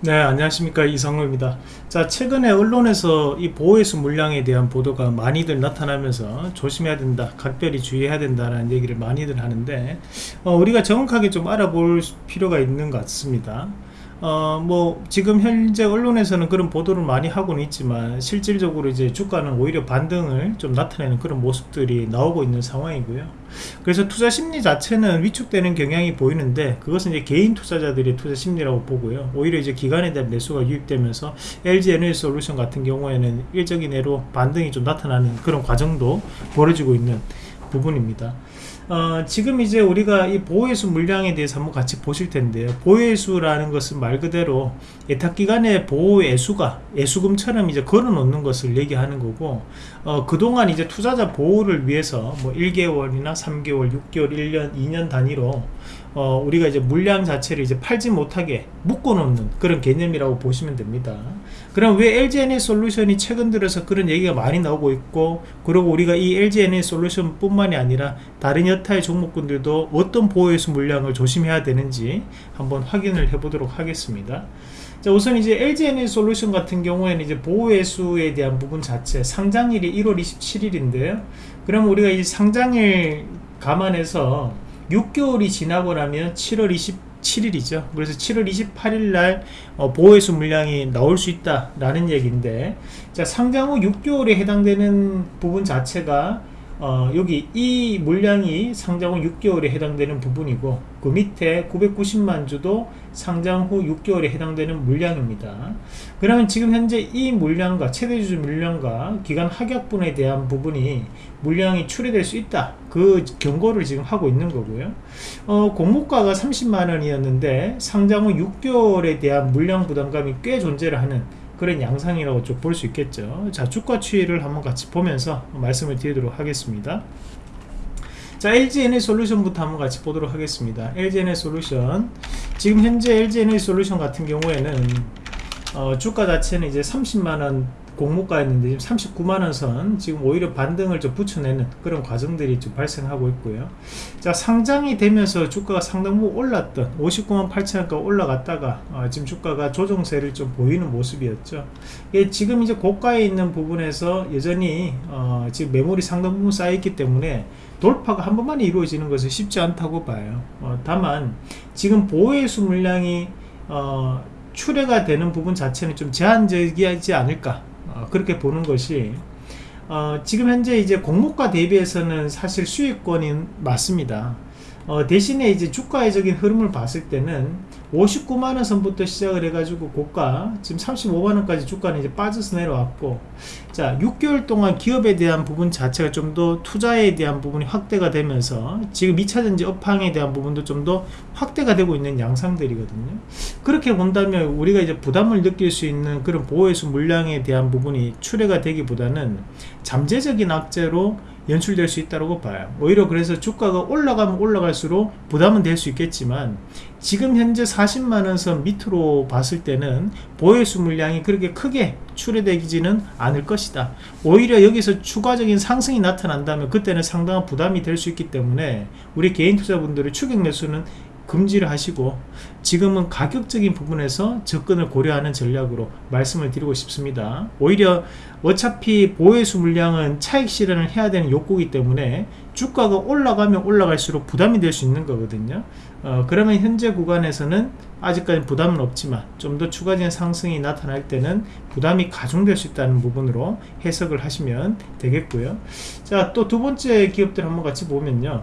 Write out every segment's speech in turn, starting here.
네 안녕하십니까. 이성호입니다. 자 최근에 언론에서 이 보호해수 물량에 대한 보도가 많이들 나타나면서 조심해야 된다 각별히 주의해야 된다는 얘기를 많이들 하는데 어, 우리가 정확하게 좀 알아볼 필요가 있는 것 같습니다 어, 뭐, 지금 현재 언론에서는 그런 보도를 많이 하고는 있지만, 실질적으로 이제 주가는 오히려 반등을 좀 나타내는 그런 모습들이 나오고 있는 상황이고요. 그래서 투자 심리 자체는 위축되는 경향이 보이는데, 그것은 이제 개인 투자자들의 투자 심리라고 보고요. 오히려 이제 기관에 대한 매수가 유입되면서, LG 에너지 솔루션 같은 경우에는 일적인 애로 반등이 좀 나타나는 그런 과정도 벌어지고 있는 부분입니다. 어, 지금 이제 우리가 이 보호해수 물량에 대해서 한번 같이 보실 텐데요. 보호해수라는 것은 말 그대로 예탁기관의 보호해수가 예수금처럼 이제 걸어 놓는 것을 얘기하는 거고, 어, 그동안 이제 투자자 보호를 위해서 뭐 1개월이나 3개월, 6개월, 1년, 2년 단위로 어, 우리가 이제 물량 자체를 이제 팔지 못하게 묶어 놓는 그런 개념이라고 보시면 됩니다. 그럼 왜 LGNA 솔루션이 최근 들어서 그런 얘기가 많이 나오고 있고, 그리고 우리가 이 LGNA 솔루션 뿐만이 아니라 다른 여타의 종목군들도 어떤 보호해수 물량을 조심해야 되는지 한번 확인을 해 보도록 하겠습니다. 자, 우선 이제 LGNA 솔루션 같은 경우에는 이제 보호해수에 대한 부분 자체 상장일이 1월 27일인데요. 그럼 우리가 이 상장일 감안해서 6개월이 지나고 나면 7월 27일이죠. 그래서 7월 28일 날 어, 보호해수 물량이 나올 수 있다라는 얘기인데 자, 상장 후 6개월에 해당되는 부분 자체가 어, 여기 이 물량이 상장 후 6개월에 해당되는 부분이고 그 밑에 990만 주도 상장 후 6개월에 해당되는 물량입니다. 그러면 지금 현재 이 물량과 최대주주 물량과 기간 하격분에 대한 부분이 물량이 출해될 수 있다. 그 경고를 지금 하고 있는 거고요. 어, 공모가가 30만원이었는데 상장 후 6개월에 대한 물량 부담감이 꽤 존재를 하는 그런 양상이라고 좀볼수 있겠죠. 자 주가 추이를 한번 같이 보면서 말씀을 드리도록 하겠습니다. 자 LGNA 솔루션부터 한번 같이 보도록 하겠습니다. LGNA 솔루션. 지금 현재 LGNA 솔루션 같은 경우에는 어, 주가 자체는 이제 30만원 공모가였는데 지금 39만원 선 지금 오히려 반등을 좀 붙여내는 그런 과정들이 좀 발생하고 있고요. 자 상장이 되면서 주가가 상당부 올랐던 59만 8천원까지 올라갔다가 어, 지금 주가가 조정세를 좀 보이는 모습이었죠. 예, 지금 이제 고가에 있는 부분에서 여전히 어, 지금 매물이 상당 부분 쌓여있기 때문에 돌파가 한 번만에 이루어지는 것은 쉽지 않다고 봐요. 어, 다만 지금 보호해수 물량이 어, 출해가 되는 부분 자체는 좀 제한적이지 않을까 어, 그렇게 보는 것이 어, 지금 현재 이제 공모가 대비해서는 사실 수익권이 맞습니다. 어, 대신에 이제 주가의적인 흐름을 봤을 때는 59만원 선부터 시작을 해가지고 고가 지금 35만원까지 주가는 이제 빠져서 내려왔고 자 6개월 동안 기업에 대한 부분 자체가 좀 더 투자에 대한 부분이 확대가 되면서 지금 2차전지 업황에 대한 부분도 좀 더 확대가 되고 있는 양상들이거든요. 그렇게 본다면 우리가 이제 부담을 느낄 수 있는 그런 보호해수 물량에 대한 부분이 출해가 되기보다는 잠재적인 악재로 연출될 수 있다고 봐요. 오히려 그래서 주가가 올라가면 올라갈수록 부담은 될 수 있겠지만 지금 현재 40만원 선 밑으로 봤을 때는 보유수 물량이 그렇게 크게 출해되지는 않을 것이다. 오히려 여기서 추가적인 상승이 나타난다면 그때는 상당한 부담이 될 수 있기 때문에 우리 개인 투자분들의 추격 매수는 금지를 하시고 지금은 가격적인 부분에서 접근을 고려하는 전략으로 말씀을 드리고 싶습니다. 오히려 어차피 보호수 물량은 차익 실현을 해야 되는 욕구이기 때문에 주가가 올라가면 올라갈수록 부담이 될 수 있는 거거든요. 어, 그러면 현재 구간에서는 아직까지 부담은 없지만 좀 더 추가적인 상승이 나타날 때는 부담이 가중될 수 있다는 부분으로 해석을 하시면 되겠고요. 자 또 두 번째 기업들 한번 같이 보면요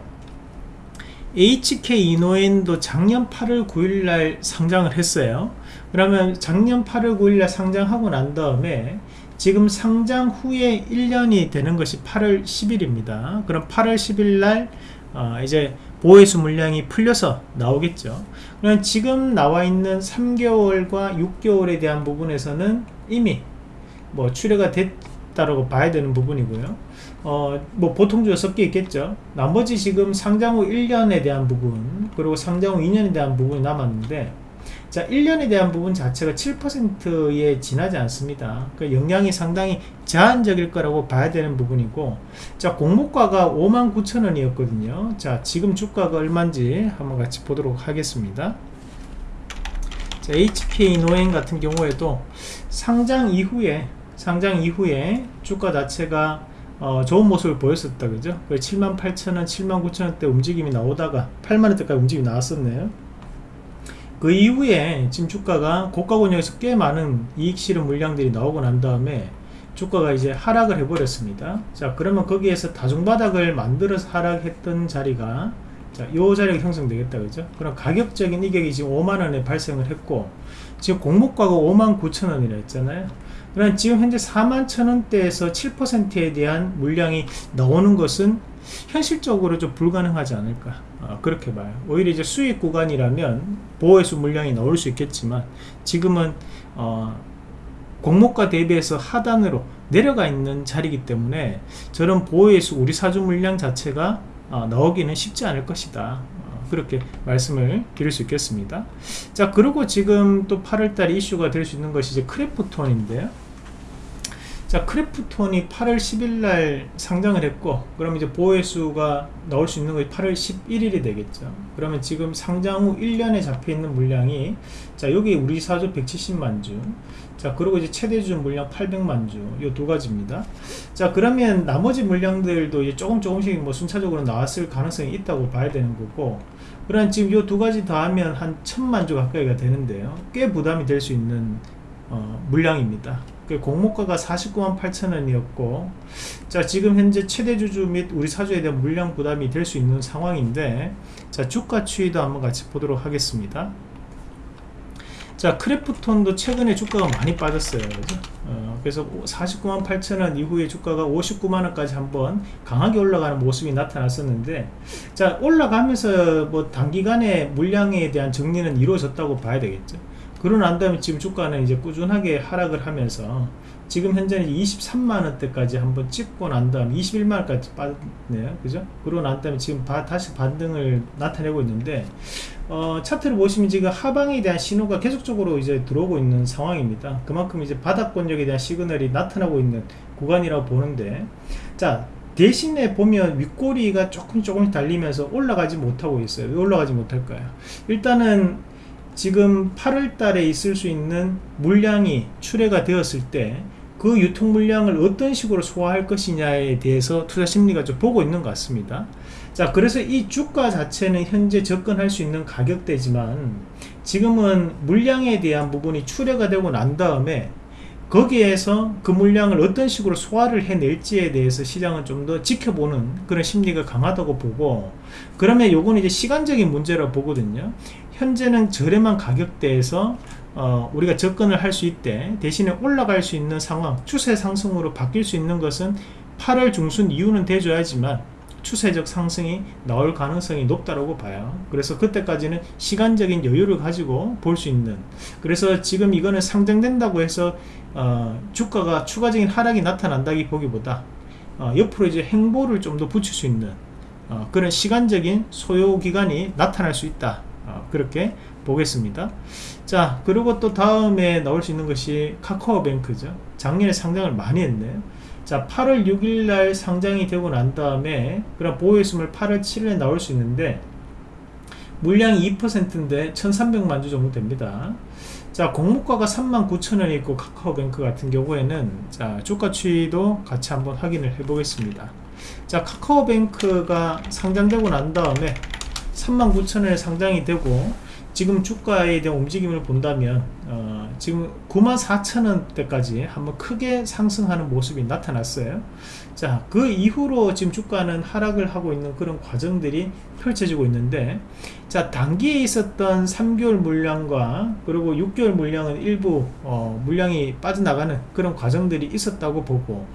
HK 이노엔도 작년 8월 9일날 상장을 했어요. 그러면 작년 8월 9일날 상장하고 난 다음에 지금 상장 후에 1년이 되는 것이 8월 10일입니다. 그럼 8월 10일날 어, 이제 보호해수 물량이 풀려서 나오겠죠. 그럼 지금 나와 있는 3개월과 6개월에 대한 부분에서는 이미 뭐 출회가 됐다고 봐야 되는 부분이고요 어, 뭐 보통주가 섞여 있겠죠. 나머지 지금 상장 후 1년에 대한 부분, 그리고 상장 후 2년에 대한 부분이 남았는데, 자, 1년에 대한 부분 자체가 7%에 지나지 않습니다. 그 영향이 상당히 제한적일 거라고 봐야 되는 부분이고, 자, 공모가가 59,000원이었거든요. 자, 지금 주가가 얼마인지 한번 같이 보도록 하겠습니다. 자, HPA 노행 같은 경우에도 상장 이후에 상장 이후에 주가 자체가 어, 좋은 모습을 보였었다 그죠? 78,000원 79,000원대 움직임이 나오다가 8만원대까지 움직임이 나왔었네요. 그 이후에 지금 주가가 고가 권역에서 꽤 많은 이익 실현 물량들이 나오고 난 다음에 주가가 이제 하락을 해버렸습니다. 자 그러면 거기에서 다중바닥을 만들어서 하락했던 자리가 자, 요 자리가 형성되겠다 그죠? 그럼 가격적인 이격이 지금 5만원에 발생을 했고 지금 공모가가 5만 9천원이라 했잖아요 그럼 지금 현재 4만 천원대에서 7%에 대한 물량이 나오는 것은 현실적으로 좀 불가능하지 않을까 어, 그렇게 봐요. 오히려 이제 수익 구간이라면 보호해수 물량이 나올 수 있겠지만 지금은 어, 공모가 대비해서 하단으로 내려가 있는 자리이기 때문에 저런 보호예수 우리 사주 물량 자체가 어, 나오기는 쉽지 않을 것이다. 어, 그렇게 말씀을 드릴 수 있겠습니다. 자 그리고 지금 또 8월달 이슈가 될 수 있는 것이 이제 크래프톤인데요 자 크래프톤이 8월 10일 날 상장을 했고 그럼 이제 보호예수가 나올 수 있는 것이 8월 11일이 되겠죠. 그러면 지금 상장 후 1년에 잡혀있는 물량이 자 여기 우리 사주 170만주 자 그리고 이제 최대주 물량 800만주 이두 가지입니다. 자 그러면 나머지 물량들도 이제 조금 조금씩 뭐 순차적으로 나왔을 가능성이 있다고 봐야 되는 거고 그럼 지금 이두 가지 더하면 한 천만주 가까이가 되는데요. 꽤 부담이 될 수 있는 어, 물량입니다 그 공모가가 49만 8천 원이었고 자 지금 현재 최대 주주 및 우리 사주에 대한 물량 부담이 될 수 있는 상황인데 자 주가 추이도 한번 같이 보도록 하겠습니다. 자 크래프톤도 최근에 주가가 많이 빠졌어요. 그죠? 어, 그래서 49만 8천원 이후에 주가가 59만원까지 한번 강하게 올라가는 모습이 나타났었는데 자 올라가면서 뭐 단기간에 물량에 대한 정리는 이루어졌다고 봐야 되겠죠 그러고 난 다음에 지금 주가는 이제 꾸준하게 하락을 하면서 지금 현재는 23만원대까지 한번 찍고 난 다음 21만원까지 빠졌네요. 그죠? 그러고 난 다음에 지금 바, 다시 반등을 나타내고 있는데 어, 차트를 보시면 지금 하방에 대한 신호가 계속적으로 이제 들어오고 있는 상황입니다. 그만큼 이제 바닥권력에 대한 시그널이 나타나고 있는 구간이라고 보는데 자 대신에 보면 윗꼬리가 조금 조금씩 달리면서 올라가지 못하고 있어요. 왜 올라가지 못할까요? 일단은 지금 8월 달에 있을 수 있는 물량이 출회가 되었을 때 그 유통 물량을 어떤 식으로 소화할 것이냐에 대해서 투자 심리가 좀 보고 있는 것 같습니다. 자 그래서 이 주가 자체는 현재 접근할 수 있는 가격대지만 지금은 물량에 대한 부분이 출회가 되고 난 다음에 거기에서 그 물량을 어떤 식으로 소화를 해낼지에 대해서 시장은 좀 더 지켜보는 그런 심리가 강하다고 보고 그러면 요거는 이제 시간적인 문제라고 보거든요 현재는 저렴한 가격대에서 어, 우리가 접근을 할 수 있대 대신에 올라갈 수 있는 상황 추세 상승으로 바뀔 수 있는 것은 8월 중순 이후는 돼줘야지만 추세적 상승이 나올 가능성이 높다고 봐요. 그래서 그때까지는 시간적인 여유를 가지고 볼 수 있는. 그래서 지금 이거는 상장된다고 해서 어, 주가가 추가적인 하락이 나타난다기 보기보다 어, 옆으로 이제 행보를 좀 더 붙일 수 있는 어, 그런 시간적인 소요 기간이 나타날 수 있다. 어, 그렇게 보겠습니다. 자 그리고 또 다음에 나올 수 있는 것이 카카오뱅크죠. 작년에 상장을 많이 했네요 자 8월 6일 날 상장이 되고 난 다음에 그럼 보호했음을 8월 7일에 나올 수 있는데 물량이 2%인데 1300만 주 정도 됩니다. 자 공모가가 39,000원이 있고 카카오뱅크 같은 경우에는 자 주가 추이도 같이 한번 확인을 해 보겠습니다. 자 카카오뱅크가 상장되고 난 다음에 39,000원에 상장이 되고 지금 주가에 대한 움직임을 본다면 어, 지금 94,000원대까지 한번 크게 상승하는 모습이 나타났어요. 자그 이후로 지금 주가는 하락을 하고 있는 그런 과정들이 펼쳐지고 있는데 자 단기에 있었던 3개월 물량과 그리고 6개월 물량은 일부 어, 물량이 빠져나가는 그런 과정들이 있었다고 보고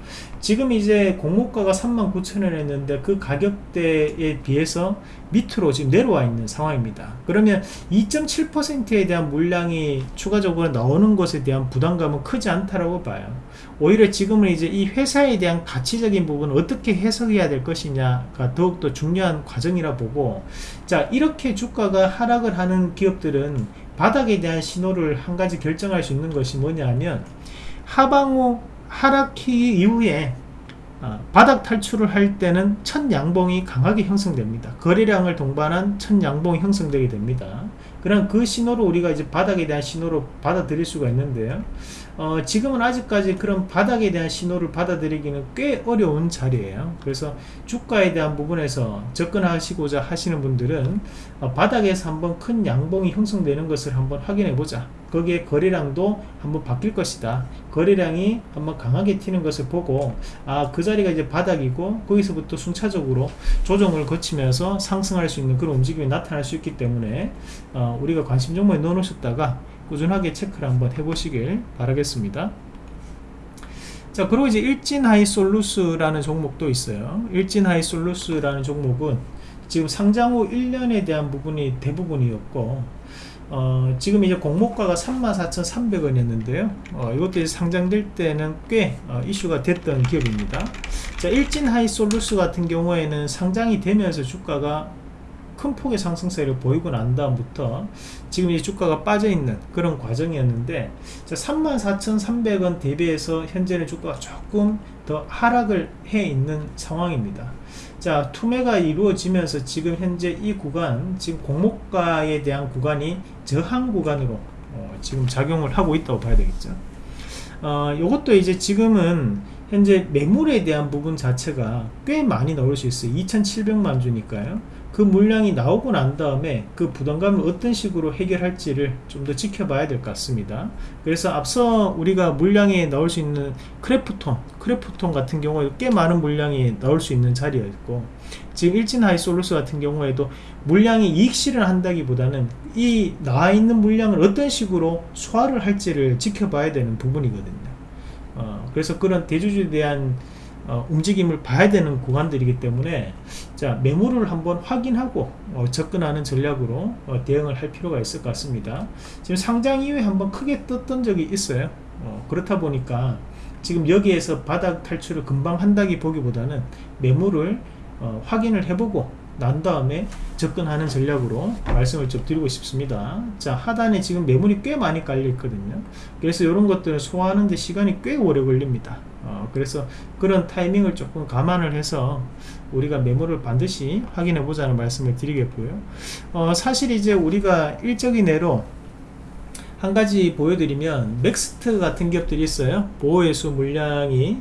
지금 이제 공모가가 39,000원 했는데 그 가격대에 비해서 밑으로 지금 내려와 있는 상황입니다. 그러면 2.7%에 대한 물량이 추가적으로 나오는 것에 대한 부담감은 크지 않다라고 봐요 오히려 지금은 이제 이 회사에 대한 가치적인 부분을 어떻게 해석해야 될 것이냐가 더욱더 중요한 과정이라 보고 자 이렇게 주가가 하락을 하는 기업들은 바닥에 대한 신호를 한 가지 결정할 수 있는 것이 뭐냐 하면 하방 후 하락기 이후에 어, 바닥 탈출을 할 때는 첫 양봉이 강하게 형성됩니다. 거래량을 동반한 첫 양봉이 형성되게 됩니다 그럼 그 신호로 우리가 이제 바닥에 대한 신호로 받아들일 수가 있는데요. 어, 지금은 아직까지 그런 바닥에 대한 신호를 받아들이기는 꽤 어려운 자리예요. 그래서 주가에 대한 부분에서 접근하시고자 하시는 분들은 어, 바닥에서 한번 큰 양봉이 형성되는 것을 한번 확인해 보자. 거기에 거래량도 한번 바뀔 것이다. 거래량이 한번 강하게 튀는 것을 보고 아 그 자리가 이제 바닥이고 거기서부터 순차적으로 조정을 거치면서 상승할 수 있는 그런 움직임이 나타날 수 있기 때문에 어, 우리가 관심 종목에 넣어 놓으셨다가 꾸준하게 체크를 한번 해보시길 바라겠습니다. 자 그리고 이제 일진하이솔루스라는 종목도 있어요. 일진하이솔루스라는 종목은 지금 상장 후 1년에 대한 부분이 대부분이었고 어, 지금 이제 공모가가 34,300원이었는데요. 어, 이것도 상장될 때는 꽤 어, 이슈가 됐던 기업입니다. 자, 일진 하이솔루스 같은 경우에는 상장이 되면서 주가가 큰 폭의 상승세를 보이고 난 다음부터 지금 이 주가가 빠져있는 그런 과정이었는데 34,300원 대비해서 현재는 주가가 조금 더 하락을 해 있는 상황입니다. 자 투매가 이루어지면서 지금 현재 이 구간 지금 공모가에 대한 구간이 저항 구간으로 어, 지금 작용을 하고 있다고 봐야 되겠죠. 어, 이것도 이제 지금은 현재 매물에 대한 부분 자체가 꽤 많이 나올 수 있어요. 2700만 주니까요 그 물량이 나오고 난 다음에 그 부담감을 어떤 식으로 해결할지를 좀 더 지켜봐야 될 것 같습니다. 그래서 앞서 우리가 물량이 나올 수 있는 크래프톤 크래프톤 같은 경우에 꽤 많은 물량이 나올 수 있는 자리였고 지금 일진 하이솔루스 같은 경우에도 물량이 이익 실현한다기보다는 이 나와 있는 물량을 어떤 식으로 소화를 할지를 지켜봐야 되는 부분이거든요. 어, 그래서 그런 대주주에 대한 어, 움직임을 봐야 되는 구간들이기 때문에 자 매물을 한번 확인하고 어, 접근하는 전략으로 어, 대응을 할 필요가 있을 것 같습니다. 지금 상장 이후에 한번 크게 떴던 적이 있어요. 어, 그렇다 보니까 지금 여기에서 바닥 탈출을 금방 한다기 보기보다는 매물을 어, 확인을 해보고 난 다음에 접근하는 전략으로 말씀을 좀 드리고 싶습니다. 자 하단에 지금 매물이 꽤 많이 깔려 있거든요. 그래서 이런 것들을 소화하는데 시간이 꽤 오래 걸립니다. 어, 그래서 그런 타이밍을 조금 감안을 해서 우리가 매물을 반드시 확인해 보자는 말씀을 드리겠고요. 어, 사실 이제 우리가 단적인 예로 한 가지 보여드리면 맥스트 같은 기업들이 있어요. 보호예수 물량이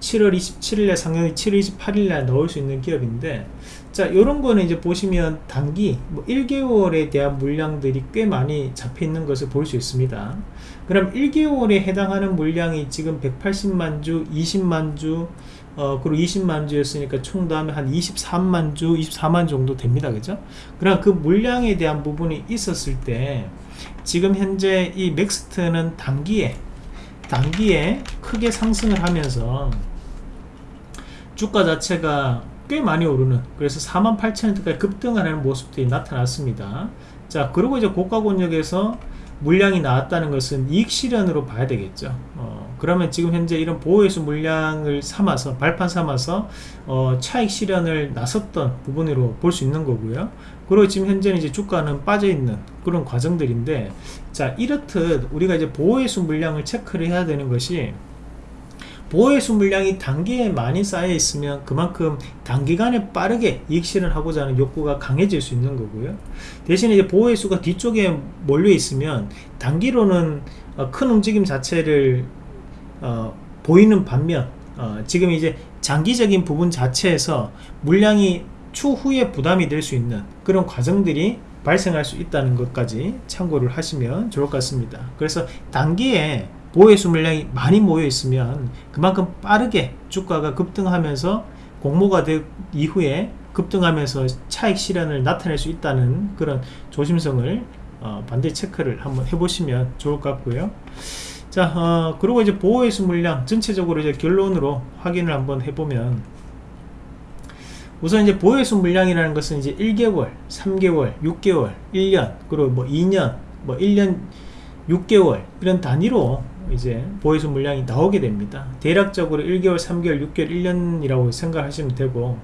7월 27일에 상장이 7월 28일에 넣을 수 있는 기업인데 자 이런 거는 이제 보시면 단기 뭐 1개월에 대한 물량들이 꽤 많이 잡혀 있는 것을 볼 수 있습니다. 그럼 1개월에 해당하는 물량이 지금 180만 주 20만 주 어, 그리고 20만 주였으니까 총 다음에 한 23만 주 24만 정도 됩니다. 그죠? 그럼 그 물량에 대한 부분이 있었을 때 지금 현재 이 맥스트는 단기에 단기에 크게 상승을 하면서 주가 자체가 꽤 많이 오르는 그래서 48,000원까지 급등을 하는 모습들이 나타났습니다. 자 그리고 이제 고가 권역에서 물량이 나왔다는 것은 이익 실현으로 봐야 되겠죠. 어, 그러면 지금 현재 이런 보호회수 물량을 삼아서 발판 삼아서 어, 차익 실현을 나섰던 부분으로 볼 수 있는 거고요. 그리고 지금 현재는 이제 주가는 빠져 있는 그런 과정들인데 자 이렇듯 우리가 이제 보호회수 물량을 체크를 해야 되는 것이 보호회수 물량이 단기에 많이 쌓여 있으면 그만큼 단기간에 빠르게 이익 실현 하고자 하는 욕구가 강해질 수 있는 거고요. 대신에 이제 보호회수가 뒤쪽에 몰려 있으면 단기로는 어, 큰 움직임 자체를 어, 보이는 반면 어, 지금 이제 장기적인 부분 자체에서 물량이 추후에 부담이 될 수 있는 그런 과정들이 발생할 수 있다는 것까지 참고를 하시면 좋을 것 같습니다. 그래서 단기에 보호수 물량이 많이 모여 있으면 그만큼 빠르게 주가가 급등하면서 공모가 된 이후에 급등하면서 차익 실현을 나타낼 수 있다는 그런 조심성을 어, 반드시 체크를 한번 해보시면 좋을 것 같고요. 자, 어, 그리고 이제 보호회수 물량 전체적으로 이제 결론으로 확인을 한번 해보면 우선 이제 보호회수 물량이라는 것은 이제 1개월, 3개월, 6개월, 1년, 그리고 뭐 2년, 뭐 1년 6개월 이런 단위로 이제 보이수 물량이 나오게 됩니다. 대략적으로 1개월 3개월 6개월 1년이라고 생각하시면 되고.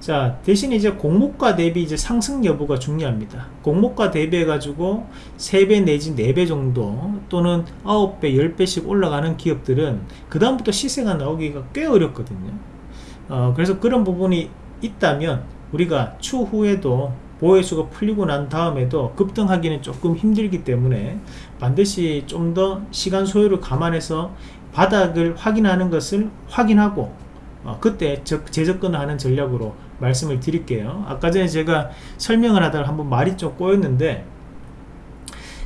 자 대신 이제 공모가 대비 이제 상승 여부가 중요합니다. 공모가 대비해 가지고 3배 내지 4배 정도 또는 9배 10배씩 올라가는 기업들은 그 다음부터 시세가 나오기가 꽤 어렵거든요. 어, 그래서 그런 부분이 있다면 우리가 추후에도 보호해수가 풀리고 난 다음에도 급등하기는 조금 힘들기 때문에 반드시 좀 더 시간 소요를 감안해서 바닥을 확인하는 것을 확인하고 어, 그때 적- 재접근하는 전략으로 말씀을 드릴게요. 아까 전에 제가 설명을 하다가 한번 말이 좀 꼬였는데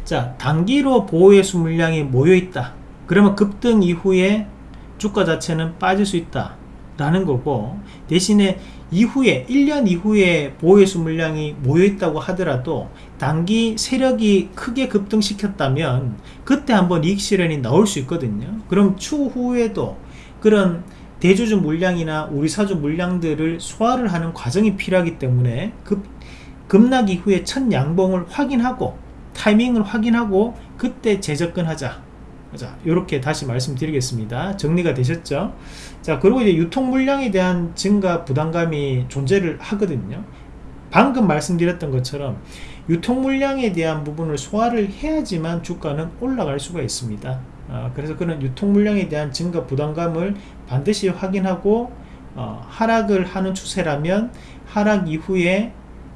자 단기로 보호해수 물량이 모여있다. 그러면 급등 이후에 주가 자체는 빠질 수 있다 라는 거고 대신에 이후에 1년 이후에 보호해수 물량이 모여있다고 하더라도 단기 세력이 크게 급등시켰다면 그때 한번 이익 실현이 나올 수 있거든요. 그럼 추후에도 그런 대주주 물량이나 우리 사주 물량들을 소화를 하는 과정이 필요하기 때문에 급, 급락 이후에 첫 양봉을 확인하고 타이밍을 확인하고 그때 재접근하자 자 이렇게 다시 말씀드리겠습니다. 정리가 되셨죠? 자 그리고 이제 유통 물량에 대한 증가 부담감이 존재를 하거든요. 방금 말씀드렸던 것처럼 유통 물량에 대한 부분을 소화를 해야지만 주가는 올라갈 수가 있습니다. 아, 그래서 그런 유통 물량에 대한 증가 부담감을 반드시 확인하고 어, 하락을 하는 추세라면 하락 이후에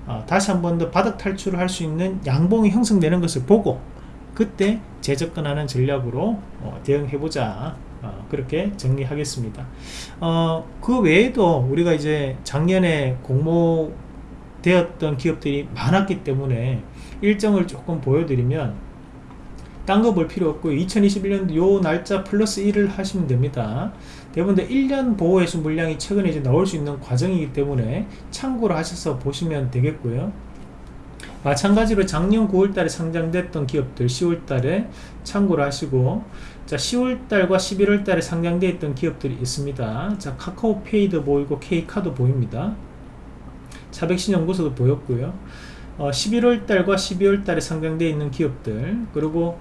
어, 다시 한 번 더 바닥 탈출을 할 수 있는 양봉이 형성되는 것을 보고 그때 재접근하는 전략으로 어, 대응해보자. 어, 그렇게 정리하겠습니다. 어, 그 외에도 우리가 이제 작년에 공모되었던 기업들이 많았기 때문에 일정을 조금 보여드리면 딴 거 볼 필요 없고요 2021년도 요 날짜 플러스 1을 하시면 됩니다. 대부분 1년 보호해수 물량이 최근에 이제 나올 수 있는 과정이기 때문에 참고를 하셔서 보시면 되겠고요 마찬가지로 작년 9월달에 상장됐던 기업들 10월달에 참고를 하시고 자 10월달과 11월달에 상장되어 있던 기업들이 있습니다. 자 카카오페이도 보이고 K카도 보입니다. 차백신연구소도 보였고요. 어, 11월달과 12월달에 상장되어 있는 기업들 그리고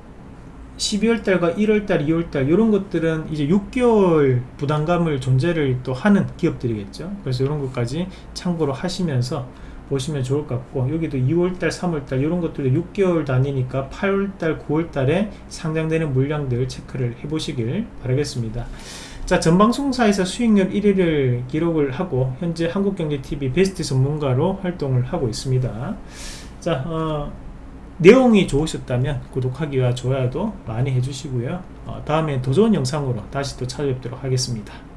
12월달과 1월달, 2월달 이런 것들은 이제 6개월 부담감을 존재를 또 하는 기업들이겠죠. 그래서 이런 것까지 참고로 하시면서 보시면 좋을 것 같고 여기도 2월달, 3월달 이런 것들도 6개월 단위니까 8월달, 9월달에 상장되는 물량들 체크를 해 보시길 바라겠습니다. 자 전방송사에서 수익률 1위를 기록을 하고 현재 한국경제TV 베스트 전문가로 활동을 하고 있습니다. 자 어, 내용이 좋으셨다면 구독하기와 좋아요도 많이 해주시고요. 어, 다음에 더 좋은 영상으로 다시 또 찾아뵙도록 하겠습니다.